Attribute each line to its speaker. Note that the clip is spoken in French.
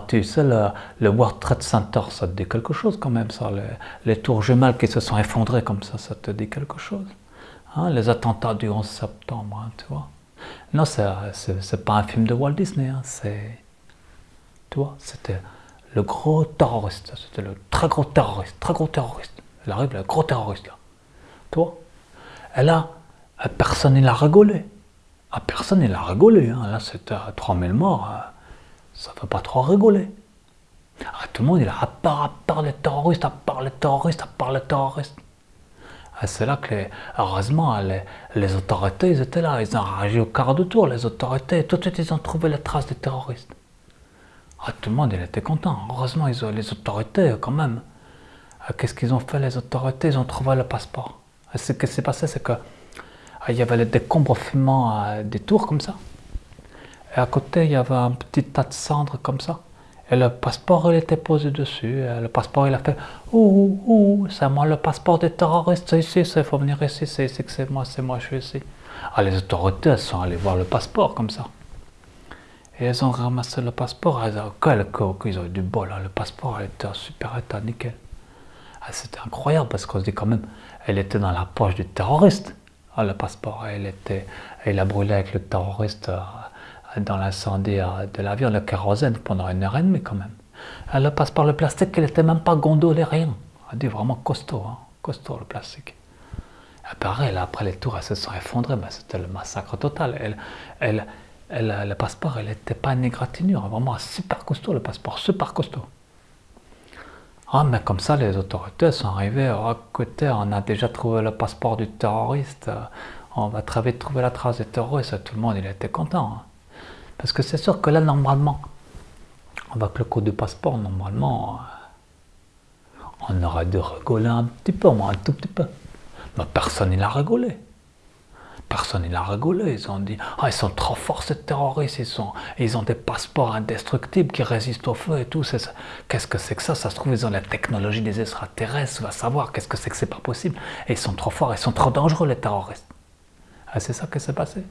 Speaker 1: Tu sais, le, World Trade Center, ça te dit quelque chose quand même, ça. Les, tours jumelles qui se sont effondrées comme ça, ça te dit quelque chose. Hein, les attentats du 11 septembre, hein, tu vois. Non, c'est pas un film de Walt Disney, hein, c'est... Tu vois, c'était le gros terroriste, c'était le très gros terroriste, très gros terroriste. Il arrive, le gros terroriste, là. Tu vois Et là, personne n'a rigolé. Ah, personne n'a rigolé. Hein. Là, c'était 3000 morts. Hein. Ça fait pas trop rigoler. Ah, tout le monde, il a à part, à part les terroristes, à part les terroristes, à part les terroristes. Ah, c'est là que, heureusement, les, autorités, ils étaient là. Ils ont réagi au quart de tour, les autorités. Tout de suite, ils ont trouvé les traces des terroristes. Ah, tout le monde, était content. Heureusement, ils ont, les autorités, quand même. Qu'est-ce qu'ils ont fait, les autorités? Ils ont trouvé le passeport. Ce qui s'est passé, c'est que ah, il y avait le décombre fumant à des tours comme ça. Et à côté, il y avait un petit tas de cendres comme ça. Et le passeport, il était posé dessus. Et le passeport, il a fait « Ouh, ouh, c'est moi le passeport des terroristes, c'est ici, il faut venir ici, c'est ici que c'est moi, c'est moi, je suis ici. » Ah, les autorités, elles sont allées voir le passeport comme ça. Et elles ont ramassé le passeport. Elles ont, quel ils ont eu du bol, hein. le passeport, il était super état, nickel. Ah, C'était incroyable parce qu'on se dit quand même, elle était dans la poche du terroriste. Ah, le passeport, il, était, il a brûlé avec le terroriste euh, dans l'incendie euh, de l'avion, le kérosène, pendant une heure et demie quand même. Ah, le passeport, le plastique, il n'était même pas gondolé, rien. On dit vraiment costaud, hein, costaud le plastique. Et pareil, après les tours, elles se sont effondrées, mais c'était le massacre total. Elle, elle, elle, le passeport, il n'était pas une égratignure, vraiment super costaud le passeport, super costaud. Ah, mais comme ça, les autorités sont arrivées, à côté, on a déjà trouvé le passeport du terroriste, on va très vite trouver la trace du terroriste, tout le monde il était content. Hein. Parce que c'est sûr que là, normalement, avec le code du passeport, normalement, on aurait dû rigoler un petit peu, moi, un tout petit peu. Mais personne n'a rigolé personne n'a rigolé. Ils ont dit ah, ils sont trop forts ces terroristes, ils, ils ont des passeports indestructibles qui résistent au feu et tout. Qu'est-ce que c'est que ça? Ça se trouve, ils ont la technologie des extraterrestres, va savoir qu'est-ce que c'est que c'est pas possible. Et ils sont trop forts, ils sont trop dangereux les terroristes. Ah, c'est ça qui s'est passé.